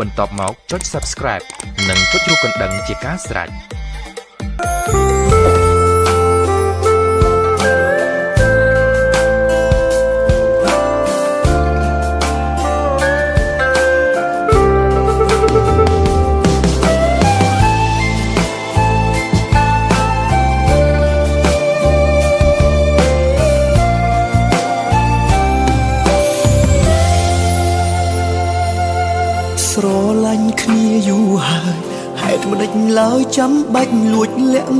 បន្ទាប់មកចុច Subscribe និងចុចរូបកណ្ដឹងជាការស្រេច ស្រឡាញ់គ្នាយូរហើយហេតុម្ដេចឡើយចាំបាច់លួចលាក់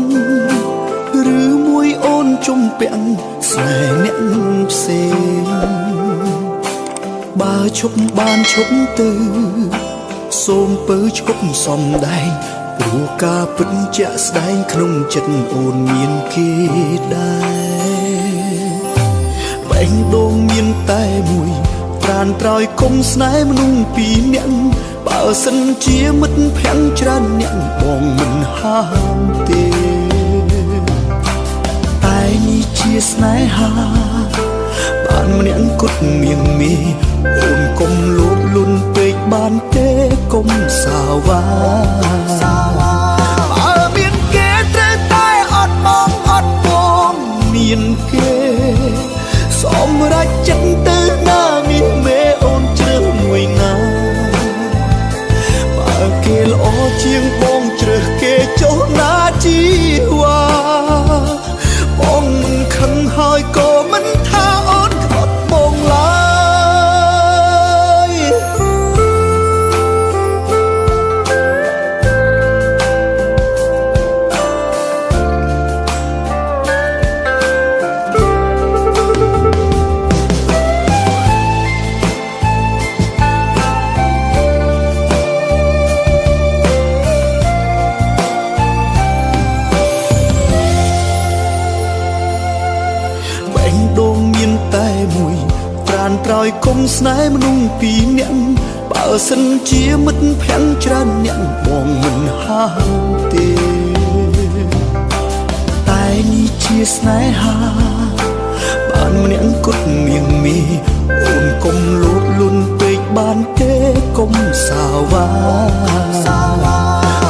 ឬមួយអូនជំពាក់ស្នេហ៍អ្នកផ្សេងបើឈប់បានឈប់ទៅសូមពើឈប់សំដែងព្រោះការពិតជាក់ស្ដែងក្នុងចិត្តអូនមានគេដែរបែងដូងមានតែមួយ ត្រានត្រោយគុំស្នេហ៍មនុស្សពីរនាក់បើសិនជាមិត្តភក្តិច្រើនអ្នកបងមិនហាមទេតែនេះជាស្នេហាបានម្នាក់គត់មៀងមីអូនកុំលោភលន់ពេកបានទេកុំសាវ៉ាបើ ត្រានត្រោយគុំស្នេហ៍មនុស្សពីរនាក់បើសិនជាមិត្តភក្តិច្រើនអ្នកបងមិនហាមទេតែនេះជាស្នេហាបានម្នាក់គត់មៀងមីអូនកុំលោភលន់ពេកបានទេកុំសាវ៉ាបើមា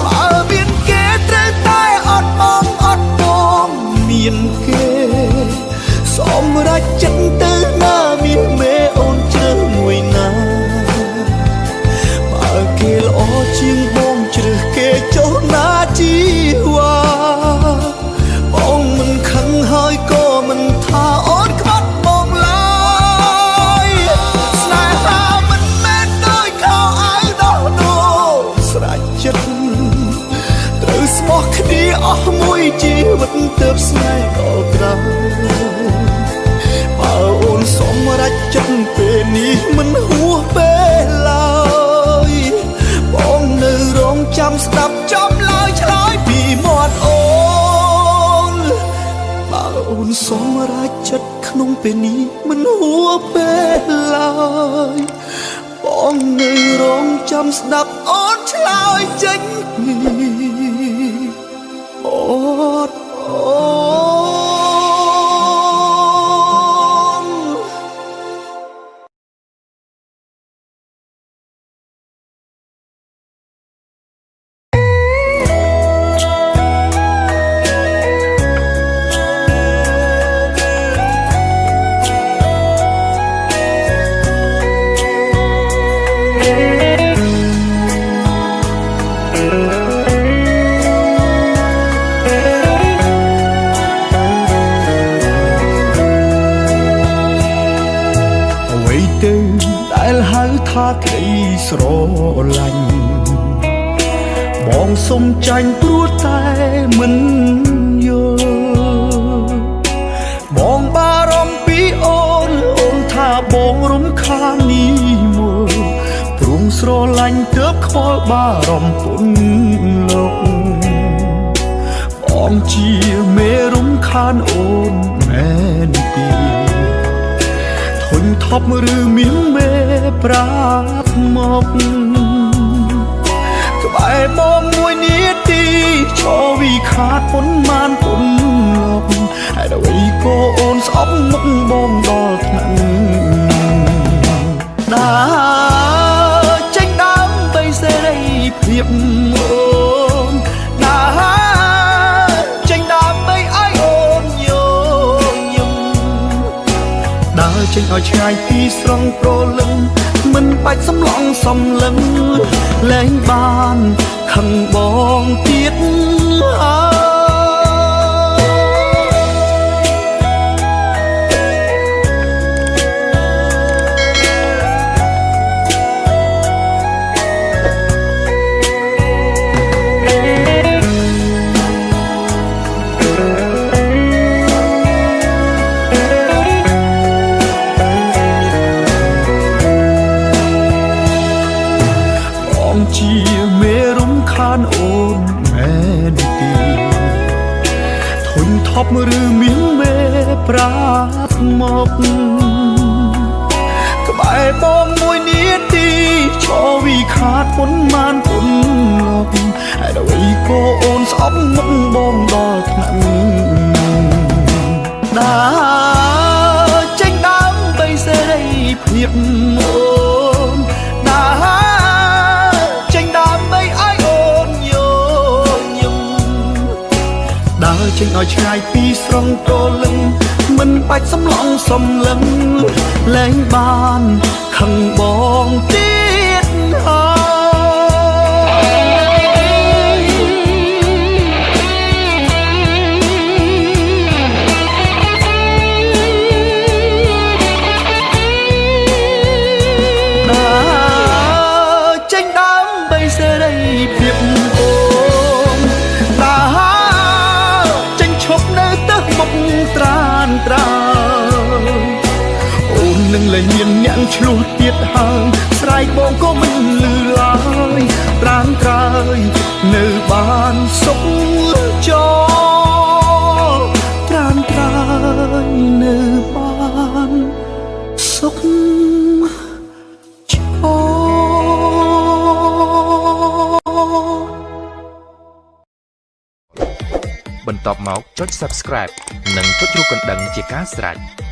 អស់មួយជីវិតទើបស្នេហ៍ដល់ក្រោយបើអូនសម្រេចចិត្តពេលនេះមិនហួសពេលឡើយបងនៅរងចាំស្ដាប់ចំឡើយឆ្លើយពីមាត់អូនបើអូនសម្រេចចិត្តក្នុងពេលនេះមិនហួសពេលឡើយបងនៅរងចាំស្ដាប់អូនឆ្លើយចេញពី ទៅដែលហៅថាក្តីស្រឡាញ់បងសុំចាញ់ព្រោះតែមិនយល់បងបារម្ភពីអូនអូនថាបងរំខាននេះមកព្រមស្រឡាញ់ទើបខ្វល់បារម្ភពុនលោកបងជាមេរំខានអូនមែនទេធុញថ ប់ឬមានមេប្រាប់មកក្បែរបងមួយនាទីឈរវិខាតពុនមានពុនលោកហើយដល់វីក៏អូនស្អប់មុខបងដ ចេញឲ្យឆ្ងាយពីស្រងប្រលឹងមិនបាច់សំឡងសំលឹងលែងបានខឹងបងទៀតអើ ធុញថប់ឬមានមេប្រាត់មកក្បែរបងមួយនាទីឈរវិខាតពុនម៉ានពុនលោក ចេញឲ្យឆ្ងាយពីស្រងប្រលឹងមិនបាច់សំឡងសំលឹងលែងបានខឹងបងទៀ ឆ្លោះទៀតហើយស្រែកបងក៏មិនលឺឡើយត្រានត្រើយនៅបានសុខចោត្រានត្រើយនៅបានសុខបន្ទាប់មកចុច Subscribe និងចុចរូបកណ្ដឹងជាការស្រេច